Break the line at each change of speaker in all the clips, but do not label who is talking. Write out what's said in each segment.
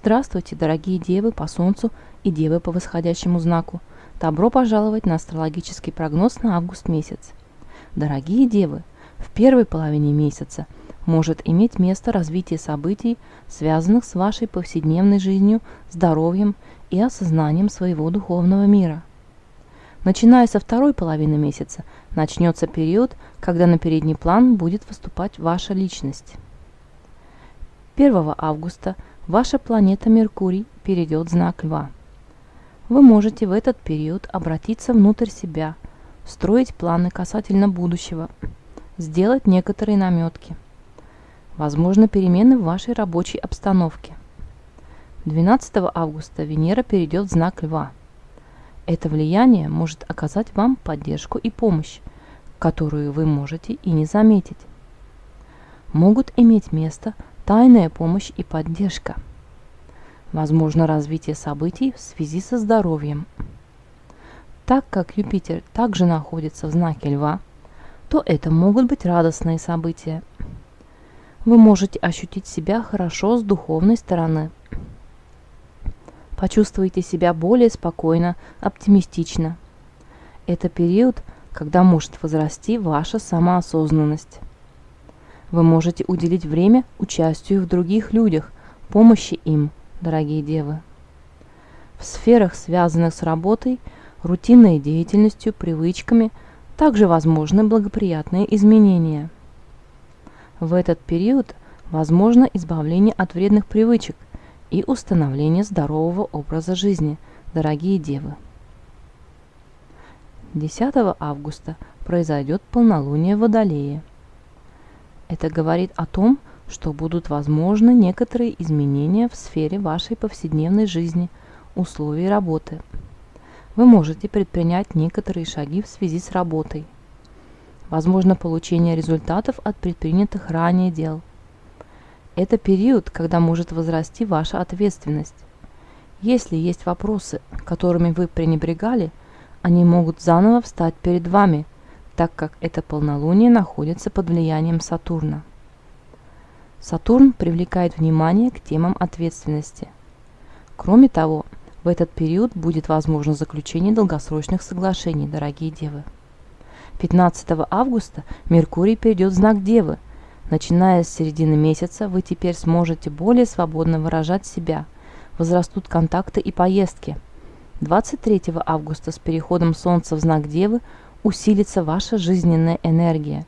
Здравствуйте, дорогие девы по Солнцу и девы по восходящему знаку. Добро пожаловать на астрологический прогноз на август месяц. Дорогие девы, в первой половине месяца может иметь место развитие событий, связанных с вашей повседневной жизнью, здоровьем и осознанием своего духовного мира. Начиная со второй половины месяца начнется период, когда на передний план будет выступать ваша личность. 1 августа ваша планета Меркурий перейдет в знак Льва. Вы можете в этот период обратиться внутрь себя, строить планы касательно будущего, сделать некоторые наметки. Возможно перемены в вашей рабочей обстановке. 12 августа Венера перейдет в знак Льва. Это влияние может оказать вам поддержку и помощь, которую вы можете и не заметить. Могут иметь место тайная помощь и поддержка. Возможно развитие событий в связи со здоровьем. Так как Юпитер также находится в знаке Льва, то это могут быть радостные события. Вы можете ощутить себя хорошо с духовной стороны. Почувствуйте себя более спокойно, оптимистично. Это период, когда может возрасти ваша самоосознанность. Вы можете уделить время участию в других людях, помощи им, дорогие девы. В сферах, связанных с работой, рутинной деятельностью, привычками, также возможны благоприятные изменения. В этот период возможно избавление от вредных привычек и установление здорового образа жизни, дорогие девы. 10 августа произойдет полнолуние в. Это говорит о том, что будут возможны некоторые изменения в сфере вашей повседневной жизни, условий работы. Вы можете предпринять некоторые шаги в связи с работой. Возможно получение результатов от предпринятых ранее дел. Это период, когда может возрасти ваша ответственность. Если есть вопросы, которыми вы пренебрегали, они могут заново встать перед вами – так как это полнолуние находится под влиянием Сатурна. Сатурн привлекает внимание к темам ответственности. Кроме того, в этот период будет возможно заключение долгосрочных соглашений, дорогие девы. 15 августа Меркурий перейдет в знак Девы. Начиная с середины месяца вы теперь сможете более свободно выражать себя. Возрастут контакты и поездки. 23 августа с переходом Солнца в знак Девы усилится ваша жизненная энергия.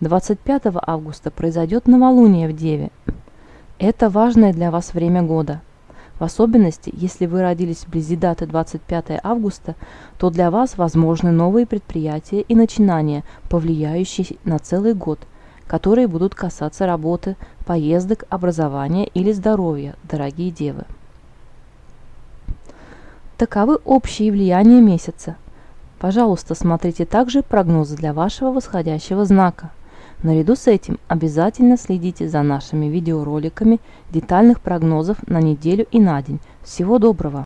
25 августа произойдет новолуние в Деве. Это важное для вас время года. В особенности, если вы родились вблизи даты 25 августа, то для вас возможны новые предприятия и начинания, повлияющие на целый год, которые будут касаться работы, поездок, образования или здоровья, дорогие девы. Таковы общие влияния месяца – Пожалуйста, смотрите также прогнозы для вашего восходящего знака. Наряду с этим обязательно следите за нашими видеороликами детальных прогнозов на неделю и на день. Всего доброго!